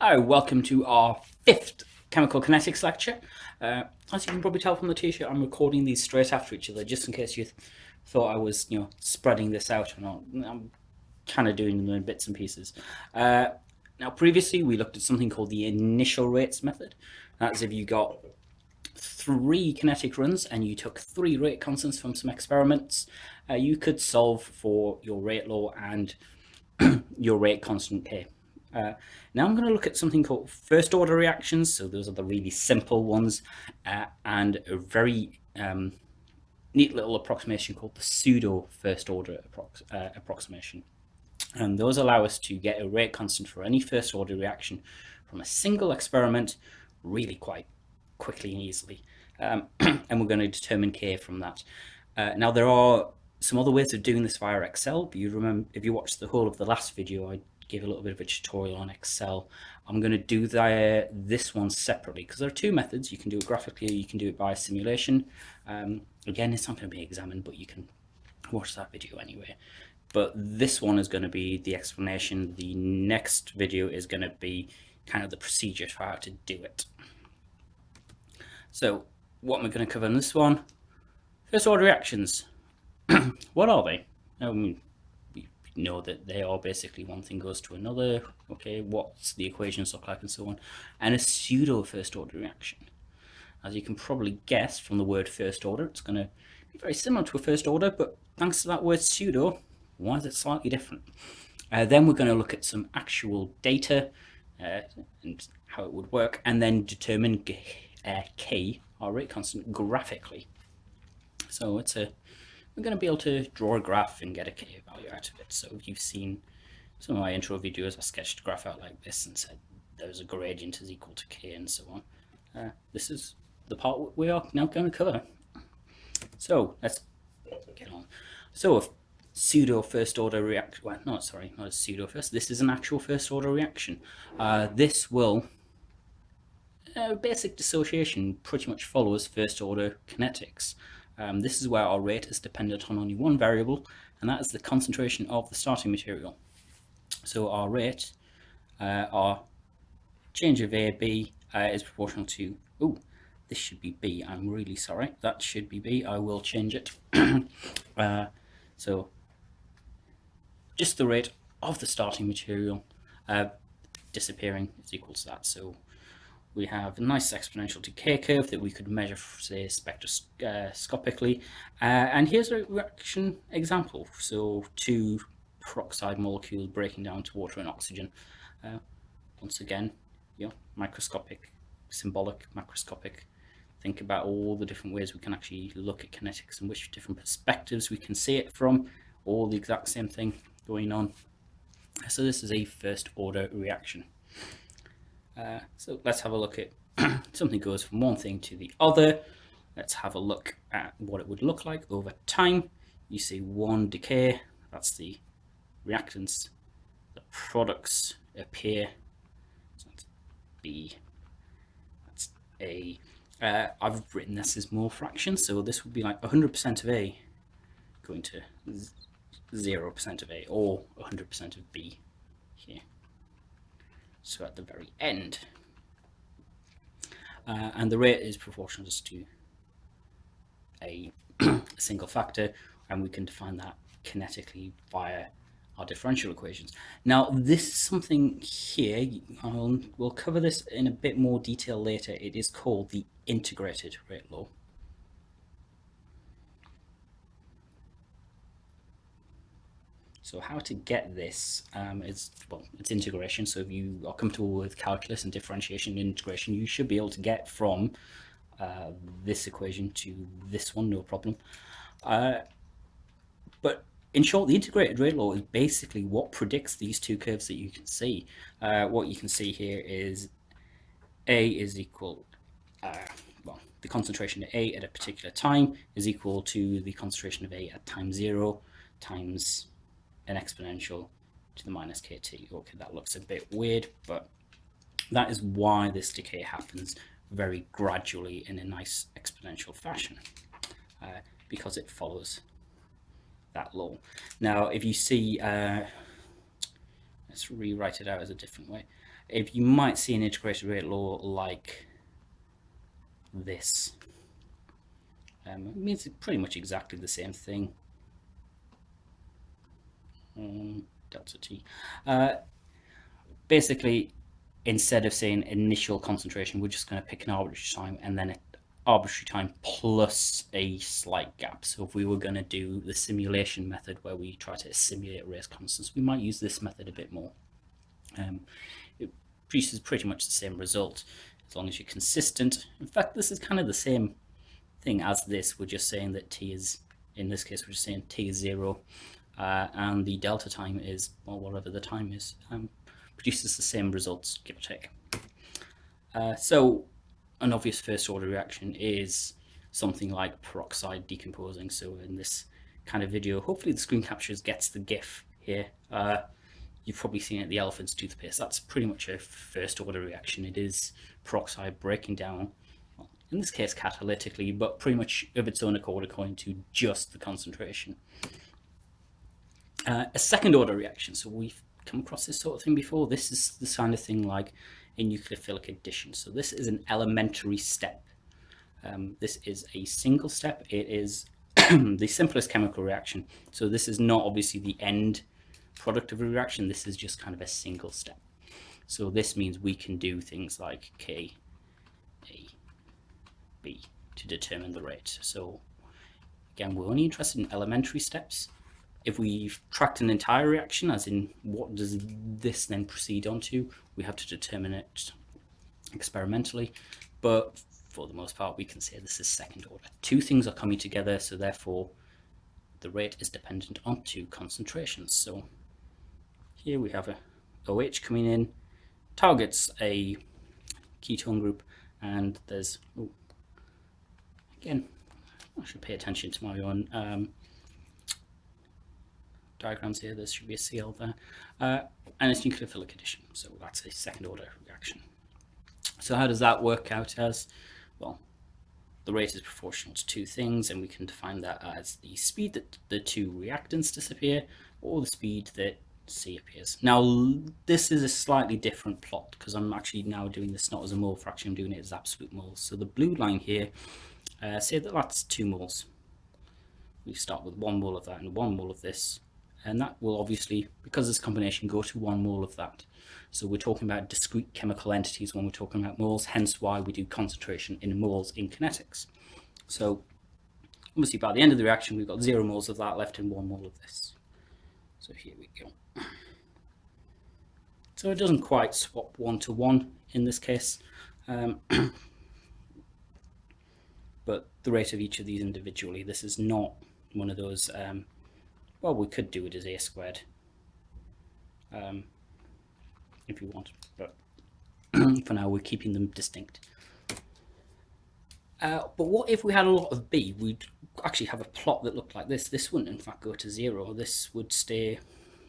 Hi, welcome to our fifth chemical kinetics lecture. Uh, as you can probably tell from the t-shirt, I'm recording these straight after each other, just in case you th thought I was, you know, spreading this out or not. I'm kind of doing them in bits and pieces. Uh, now, previously we looked at something called the initial rates method. That's if you got three kinetic runs and you took three rate constants from some experiments, uh, you could solve for your rate law and your rate constant k. Uh, now I'm going to look at something called first order reactions. So those are the really simple ones uh, and a very um, neat little approximation called the pseudo first order approx uh, approximation. And those allow us to get a rate constant for any first order reaction from a single experiment really quite quickly and easily. Um, and we're going to determine K from that. Uh, now there are some other ways of doing this via Excel. But you remember, if you watched the whole of the last video, I gave a little bit of a tutorial on Excel. I'm going to do the, this one separately because there are two methods. You can do it graphically, you can do it by simulation. Um, again, it's not going to be examined, but you can watch that video anyway. But this one is going to be the explanation. The next video is going to be kind of the procedure for how to do it. So what am I going to cover in this one? First order reactions. what are they? I mean, know that they are basically one thing goes to another, okay, what's the equations look like and so on, and a pseudo first order reaction. As you can probably guess from the word first order, it's going to be very similar to a first order, but thanks to that word pseudo, why is it slightly different? Uh, then we're going to look at some actual data uh, and how it would work, and then determine uh, k, our rate constant, graphically. So it's a we're going to be able to draw a graph and get a k value out of it. So you've seen some of my intro videos, I sketched a graph out like this and said there's a gradient is equal to k and so on. Uh, this is the part we are now going to cover. So let's get on. So if pseudo first order reaction, well, no, sorry, not a pseudo first, this is an actual first order reaction. Uh, this will, uh, basic dissociation pretty much follows first order kinetics. Um, this is where our rate is dependent on only one variable, and that is the concentration of the starting material. So our rate, uh, our change of A, B uh, is proportional to, oh, this should be B, I'm really sorry, that should be B, I will change it. uh, so just the rate of the starting material uh, disappearing is equal to that. So we have a nice exponential decay curve that we could measure, say, spectroscopically. Uh, and here's a reaction example. So two peroxide molecules breaking down to water and oxygen. Uh, once again, you know, microscopic, symbolic, macroscopic. Think about all the different ways we can actually look at kinetics and which different perspectives we can see it from. All the exact same thing going on. So this is a first order reaction. Uh, so let's have a look at something goes from one thing to the other. Let's have a look at what it would look like over time. You see one decay, that's the reactants, the products appear. So that's B, that's A. Uh, I've written this as mole fractions, so this would be like 100% of A going to 0% of A or 100% of B here so at the very end. Uh, and the rate is proportional just to a, single factor, and we can define that kinetically via our differential equations. Now, this is something here, I'll, we'll cover this in a bit more detail later. It is called the integrated rate law. So how to get this um, is, well, it's integration. So if you are comfortable with calculus and differentiation and integration, you should be able to get from uh, this equation to this one, no problem. Uh, but in short, the integrated rate law is basically what predicts these two curves that you can see. Uh, what you can see here is A is equal, uh, well, the concentration of A at a particular time is equal to the concentration of A at time zero times an exponential to the minus kt. Okay, that looks a bit weird, but that is why this decay happens very gradually in a nice exponential fashion, uh, because it follows that law. Now, if you see, uh, let's rewrite it out as a different way. if you might see an integrated rate law like this. Um, it means pretty much exactly the same thing. Um, delta t. Uh, basically, instead of saying initial concentration, we're just going to pick an arbitrary time and then an arbitrary time plus a slight gap. So if we were going to do the simulation method where we try to simulate rate constants, we might use this method a bit more. Um, it produces pretty much the same result as long as you're consistent. In fact, this is kind of the same thing as this. We're just saying that t is, in this case, we're just saying t is zero, uh, and the delta time is, well, whatever the time is, um, produces the same results, give or take. Uh, so an obvious first order reaction is something like peroxide decomposing. So in this kind of video, hopefully the screen captures gets the GIF here. Uh, you've probably seen it, the elephant's toothpaste. That's pretty much a first order reaction. It is peroxide breaking down, well, in this case catalytically, but pretty much of its own accord according to just the concentration. Uh, a second order reaction, so we've come across this sort of thing before. This is the kind of thing like a nucleophilic addition. So this is an elementary step. Um, this is a single step. It is the simplest chemical reaction. So this is not obviously the end product of a reaction. This is just kind of a single step. So this means we can do things like K, A, B to determine the rate. So again, we're only interested in elementary steps if we've tracked an entire reaction, as in what does this then proceed onto, we have to determine it experimentally. But for the most part, we can say this is second order. Two things are coming together, so therefore the rate is dependent on two concentrations. So here we have a OH coming in, targets a ketone group, and there's, oh, again, I should pay attention to my own um, diagrams here, there should be a Cl there, uh, and it's nucleophilic addition, so that's a second order reaction. So how does that work out as? Well, the rate is proportional to two things, and we can define that as the speed that the two reactants disappear, or the speed that C appears. Now, this is a slightly different plot, because I'm actually now doing this not as a mole fraction, I'm doing it as absolute moles. So the blue line here, uh, say that that's two moles. We start with one mole of that and one mole of this, and that will obviously, because this combination, go to one mole of that. So we're talking about discrete chemical entities when we're talking about moles, hence why we do concentration in moles in kinetics. So obviously by the end of the reaction, we've got zero moles of that left and one mole of this. So here we go. So it doesn't quite swap one to one in this case. Um, but the rate of each of these individually, this is not one of those um, well, we could do it as a squared um, if you want, but for now we're keeping them distinct. Uh, but what if we had a lot of B? We'd actually have a plot that looked like this. This wouldn't in fact go to zero. This would stay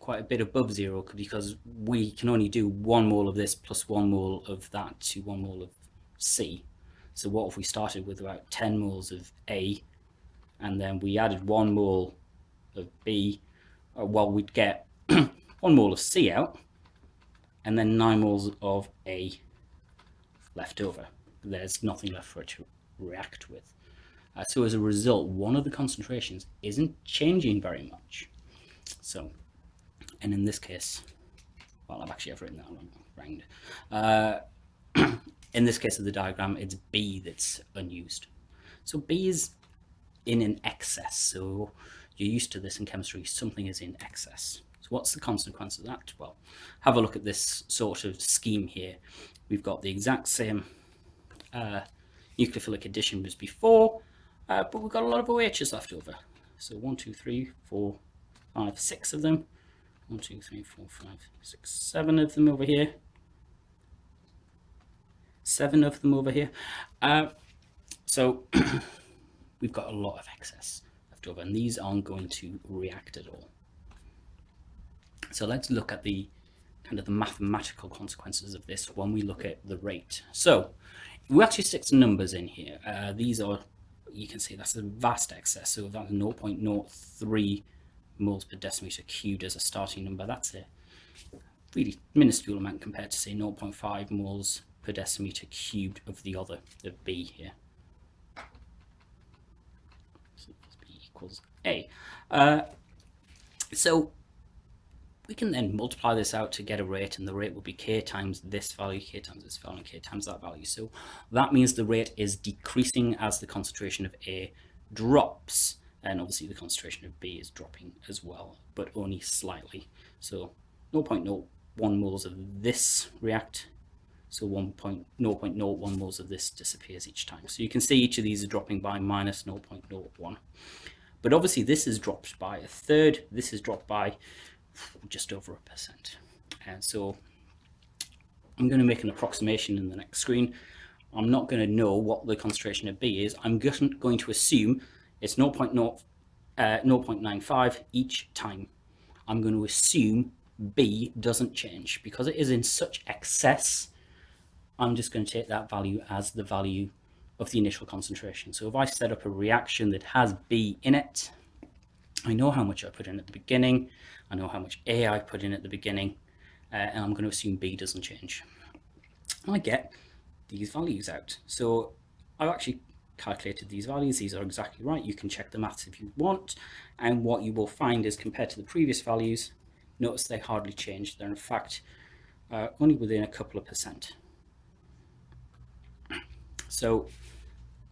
quite a bit above zero because we can only do one mole of this plus one mole of that to one mole of C. So what if we started with about 10 moles of A and then we added one mole of B, uh, well, we'd get one mole of C out and then nine moles of A left over. There's nothing left for it to react with. Uh, so as a result, one of the concentrations isn't changing very much. So, and in this case, well, I've actually written that wrong. Uh, in this case of the diagram, it's B that's unused. So B is in an excess. So you're used to this in chemistry, something is in excess. So what's the consequence of that? Well, have a look at this sort of scheme here. We've got the exact same uh, nucleophilic addition as before, uh, but we've got a lot of OHs left over. So one, two, three, four, five, six of them. One, two, three, four, five, six, seven of them over here. Seven of them over here. Uh, so we've got a lot of excess left over and these aren't going to react at all. So let's look at the kind of the mathematical consequences of this when we look at the rate. So we actually stick some numbers in here. Uh, these are, you can see that's a vast excess. So that's 0.03 moles per decimeter cubed as a starting number. That's a really minuscule amount compared to say 0.5 moles per decimeter cubed of the other, of B here. So B equals A. Uh, so we can then multiply this out to get a rate and the rate will be k times this value, k times this value, and k times that value. So that means the rate is decreasing as the concentration of A drops and obviously the concentration of B is dropping as well, but only slightly. So 0.01 moles of this react, so 1.0.01 moles of this disappears each time. So you can see each of these are dropping by minus 0.01. But obviously this is dropped by a third, this is dropped by just over a percent. And so I'm going to make an approximation in the next screen. I'm not going to know what the concentration of B is. I'm going to assume it's 0.0, uh, 0.95 each time. I'm going to assume B doesn't change because it is in such excess. I'm just going to take that value as the value of the initial concentration. So if I set up a reaction that has B in it, I know how much I put in at the beginning. I know how much A I put in at the beginning, uh, and I'm going to assume B doesn't change. And I get these values out. So I've actually calculated these values. These are exactly right. You can check the maths if you want. And what you will find is compared to the previous values, notice they hardly change. They're in fact uh, only within a couple of percent. So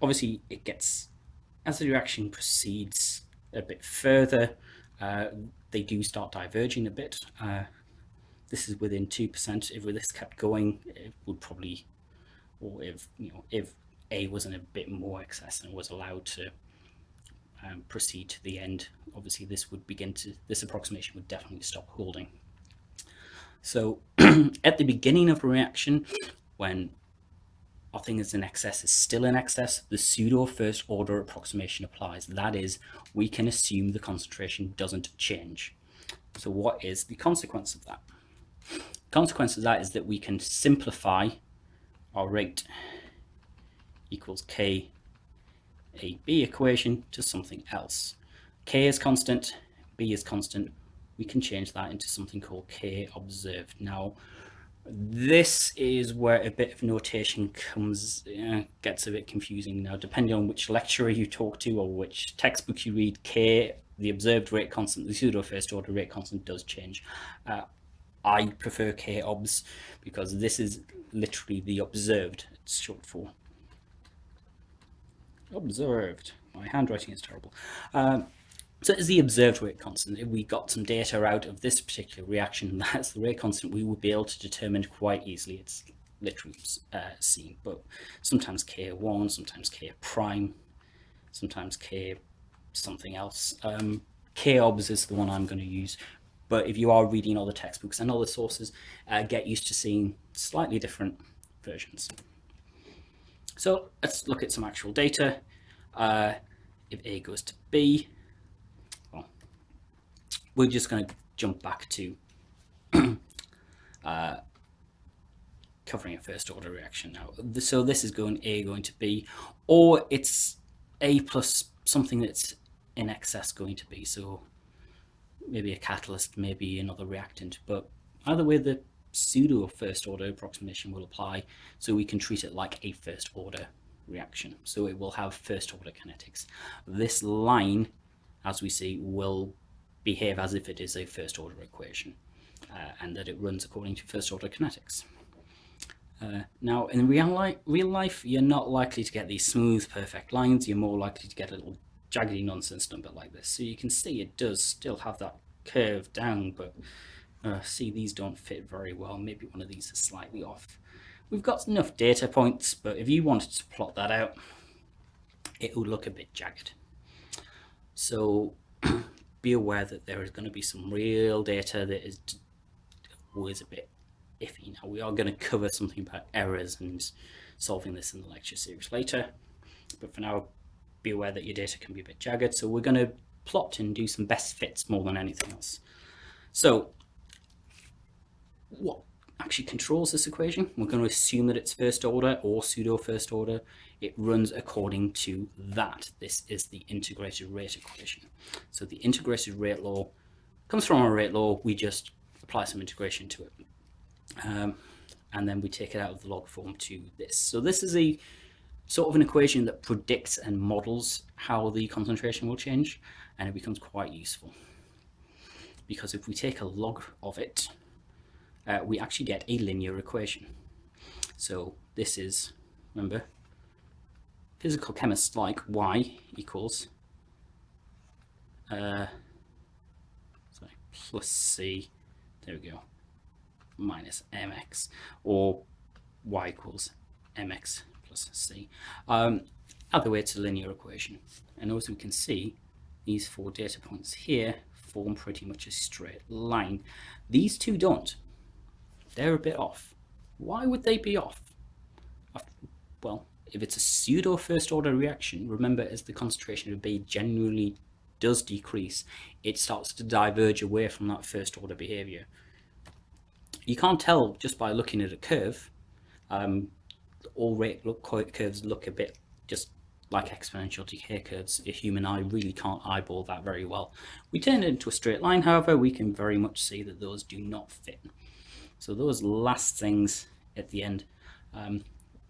obviously it gets, as the reaction proceeds a bit further, uh, they do start diverging a bit. Uh, this is within 2%. If this kept going, it would probably, or if, you know, if A was in a bit more excess and was allowed to um, proceed to the end, obviously this would begin to, this approximation would definitely stop holding. So at the beginning of a reaction, when thing is in excess is still in excess, the pseudo first order approximation applies. That is, we can assume the concentration doesn't change. So what is the consequence of that? Consequence of that is that we can simplify our rate equals K a B equation to something else. K is constant, B is constant. We can change that into something called K observed. Now, this is where a bit of notation comes uh, gets a bit confusing. Now depending on which lecturer you talk to or which textbook you read k the observed rate constant the pseudo first order rate constant does change. Uh, i prefer k obs because this is literally the observed. It's short for observed. My handwriting is terrible. Um, so as the observed rate constant, if we got some data out of this particular reaction, that's the rate constant, we would be able to determine quite easily. It's literally uh, C, but sometimes K1, sometimes K prime, sometimes K something else. Um, K-obs is the one I'm going to use, but if you are reading all the textbooks and other sources, uh, get used to seeing slightly different versions. So let's look at some actual data. Uh, if A goes to B, we're just going to jump back to uh, covering a first order reaction now. So this is going A going to B, or it's A plus something that's in excess going to B. So maybe a catalyst, maybe another reactant, but either way the pseudo first order approximation will apply so we can treat it like a first order reaction. So it will have first order kinetics. This line, as we see, will behave as if it is a first order equation uh, and that it runs according to first order kinetics. Uh, now, in real, li real life, you're not likely to get these smooth, perfect lines. You're more likely to get a little jaggedy nonsense number like this. So you can see it does still have that curve down, but uh, see, these don't fit very well. Maybe one of these is slightly off. We've got enough data points, but if you wanted to plot that out, it would look a bit jagged. So be aware that there is going to be some real data that is always a bit iffy. Now we are going to cover something about errors and solving this in the lecture series later, but for now be aware that your data can be a bit jagged. So we're going to plot and do some best fits more than anything else. So what actually controls this equation? We're going to assume that it's first order or pseudo first order it runs according to that. This is the integrated rate equation. So the integrated rate law comes from our rate law. We just apply some integration to it. Um, and then we take it out of the log form to this. So this is a sort of an equation that predicts and models how the concentration will change, and it becomes quite useful. Because if we take a log of it, uh, we actually get a linear equation. So this is, remember, physical chemists like y equals uh, sorry, plus c, there we go, minus mx, or y equals mx plus c. Um, other way it's a linear equation. And as we can see, these four data points here form pretty much a straight line. These two don't. They're a bit off. Why would they be off? Well, if it's a pseudo first order reaction, remember as the concentration of B generally does decrease, it starts to diverge away from that first order behavior. You can't tell just by looking at a curve. Um, all rate look, curves look a bit just like exponential decay curves. A human eye really can't eyeball that very well. We turn it into a straight line, however, we can very much see that those do not fit. So those last things at the end, um,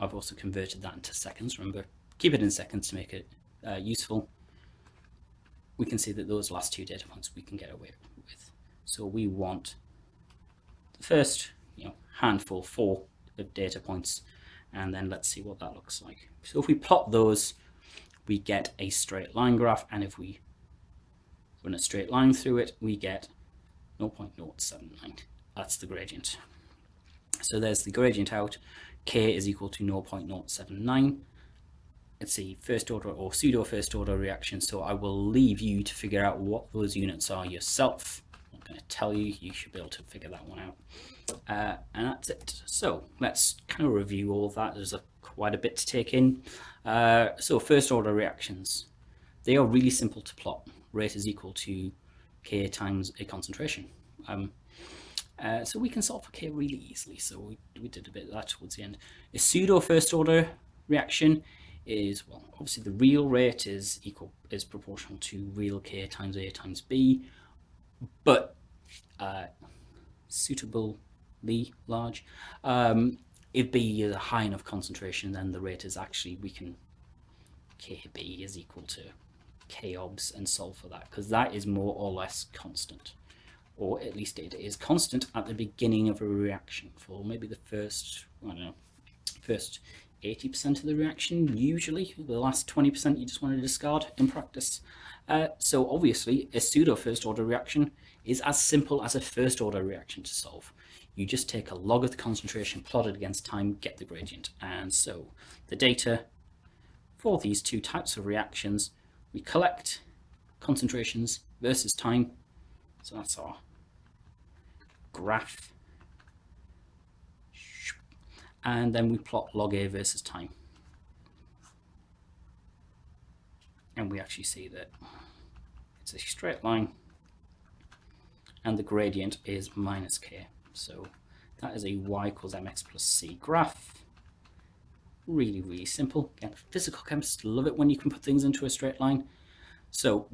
I've also converted that into seconds. Remember, keep it in seconds to make it uh, useful. We can see that those last two data points we can get away with. So we want the first you know, handful, four of data points, and then let's see what that looks like. So if we plot those, we get a straight line graph, and if we run a straight line through it, we get 0.079 that's the gradient. So there's the gradient out, k is equal to 0.079. It's a first order or pseudo first order reaction, so I will leave you to figure out what those units are yourself. I'm going to tell you, you should be able to figure that one out. Uh, and that's it. So let's kind of review all of that. There's a, quite a bit to take in. Uh, so first order reactions, they are really simple to plot. Rate is equal to k times a concentration. Um, uh, so we can solve for K really easily. So we, we did a bit of that towards the end. A pseudo first order reaction is, well, obviously the real rate is equal is proportional to real K times A times B, but uh, suitably large. Um, if B is a high enough concentration, then the rate is actually, we can, KB is equal to K obs and solve for that, because that is more or less constant or at least it is constant at the beginning of a reaction for maybe the first, I don't know, first 80% of the reaction, usually. The last 20% you just want to discard in practice. Uh, so obviously, a pseudo first order reaction is as simple as a first order reaction to solve. You just take a log of the concentration plotted against time, get the gradient. And so the data for these two types of reactions, we collect concentrations versus time. So that's our graph. And then we plot log A versus time. And we actually see that it's a straight line and the gradient is minus k. So that is a y equals mx plus c graph. Really, really simple. Again, physical chemists love it when you can put things into a straight line. So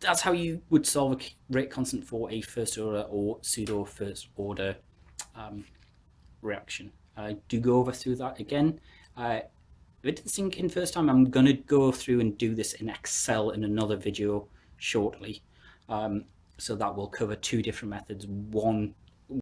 that's how you would solve a rate constant for a first order or pseudo first order um, reaction. I do go over through that again. Uh, if it didn't sink in first time, I'm going to go through and do this in Excel in another video shortly. Um, so that will cover two different methods. One